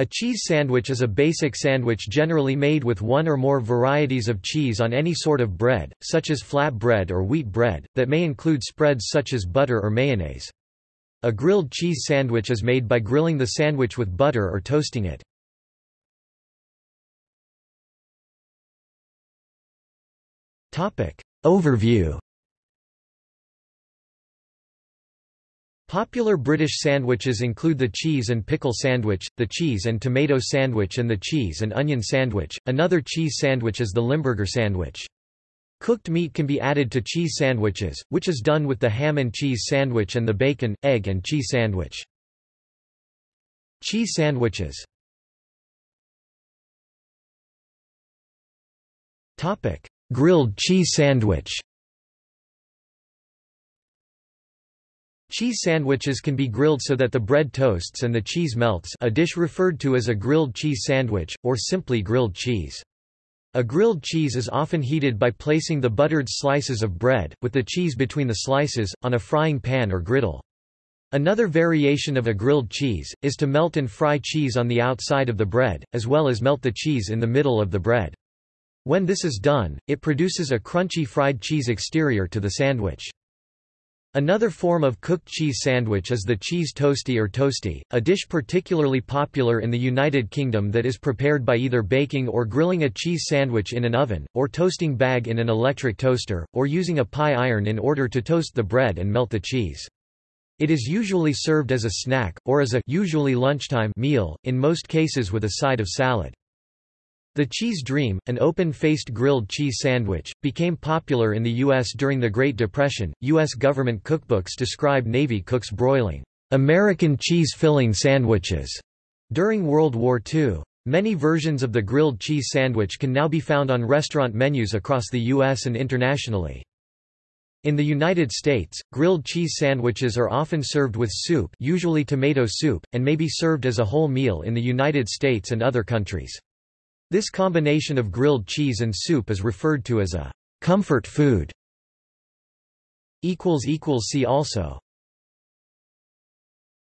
A cheese sandwich is a basic sandwich generally made with one or more varieties of cheese on any sort of bread, such as flat bread or wheat bread, that may include spreads such as butter or mayonnaise. A grilled cheese sandwich is made by grilling the sandwich with butter or toasting it. Overview Popular British sandwiches include the cheese and pickle sandwich, the cheese and tomato sandwich and the cheese and onion sandwich. Another cheese sandwich is the Limburger sandwich. Cooked meat can be added to cheese sandwiches, which is done with the ham and cheese sandwich and the bacon, egg and cheese sandwich. Cheese sandwiches Grilled cheese sandwich Cheese sandwiches can be grilled so that the bread toasts and the cheese melts a dish referred to as a grilled cheese sandwich, or simply grilled cheese. A grilled cheese is often heated by placing the buttered slices of bread, with the cheese between the slices, on a frying pan or griddle. Another variation of a grilled cheese, is to melt and fry cheese on the outside of the bread, as well as melt the cheese in the middle of the bread. When this is done, it produces a crunchy fried cheese exterior to the sandwich. Another form of cooked cheese sandwich is the cheese toastie or toasty, a dish particularly popular in the United Kingdom that is prepared by either baking or grilling a cheese sandwich in an oven, or toasting bag in an electric toaster, or using a pie iron in order to toast the bread and melt the cheese. It is usually served as a snack, or as a usually lunchtime meal, in most cases with a side of salad. The Cheese Dream, an open-faced grilled cheese sandwich, became popular in the U.S. during the Great Depression. U.S. government cookbooks describe Navy cooks broiling American cheese-filling sandwiches during World War II. Many versions of the grilled cheese sandwich can now be found on restaurant menus across the U.S. and internationally. In the United States, grilled cheese sandwiches are often served with soup usually tomato soup, and may be served as a whole meal in the United States and other countries. This combination of grilled cheese and soup is referred to as a comfort food. See also